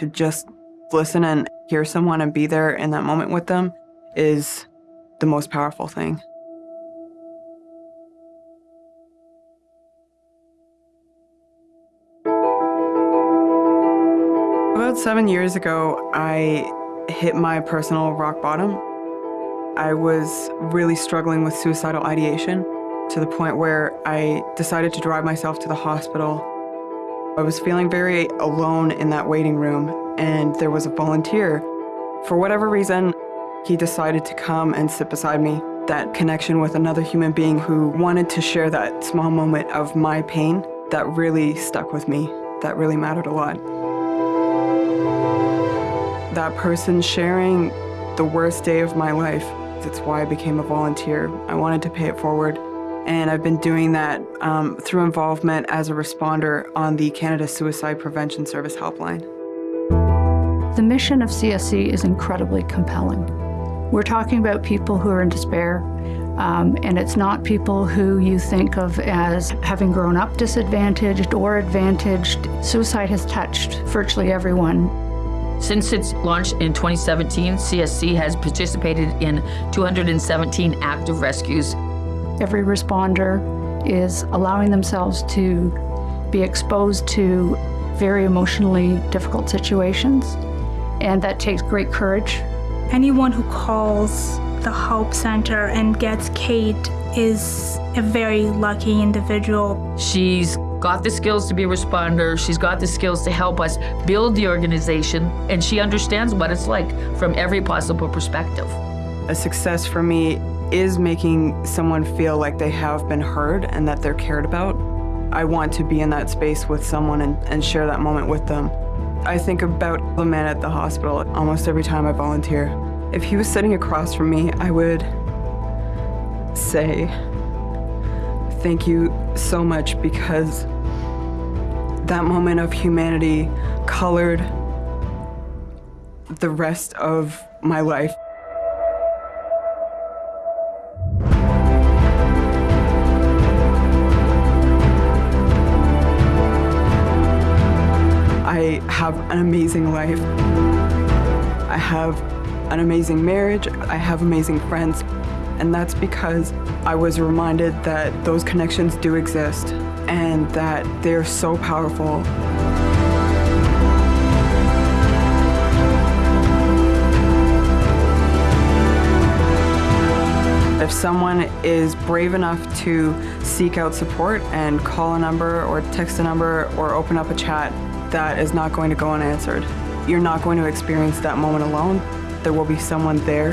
to just listen and hear someone and be there in that moment with them is the most powerful thing. About seven years ago, I hit my personal rock bottom. I was really struggling with suicidal ideation to the point where I decided to drive myself to the hospital. I was feeling very alone in that waiting room, and there was a volunteer. For whatever reason, he decided to come and sit beside me. That connection with another human being who wanted to share that small moment of my pain, that really stuck with me. That really mattered a lot. That person sharing the worst day of my life, that's why I became a volunteer. I wanted to pay it forward. And I've been doing that um, through involvement as a responder on the Canada Suicide Prevention Service helpline. The mission of CSC is incredibly compelling. We're talking about people who are in despair, um, and it's not people who you think of as having grown up disadvantaged or advantaged. Suicide has touched virtually everyone. Since its launch in 2017, CSC has participated in 217 active rescues. Every responder is allowing themselves to be exposed to very emotionally difficult situations, and that takes great courage. Anyone who calls the Help Center and gets Kate is a very lucky individual. She's got the skills to be a responder. She's got the skills to help us build the organization, and she understands what it's like from every possible perspective. A success for me is making someone feel like they have been heard and that they're cared about. I want to be in that space with someone and, and share that moment with them. I think about the man at the hospital almost every time I volunteer. If he was sitting across from me, I would say, thank you so much because that moment of humanity colored the rest of my life. I have an amazing life. I have an amazing marriage. I have amazing friends. And that's because I was reminded that those connections do exist and that they're so powerful. If someone is brave enough to seek out support and call a number or text a number or open up a chat, that is not going to go unanswered. You're not going to experience that moment alone. There will be someone there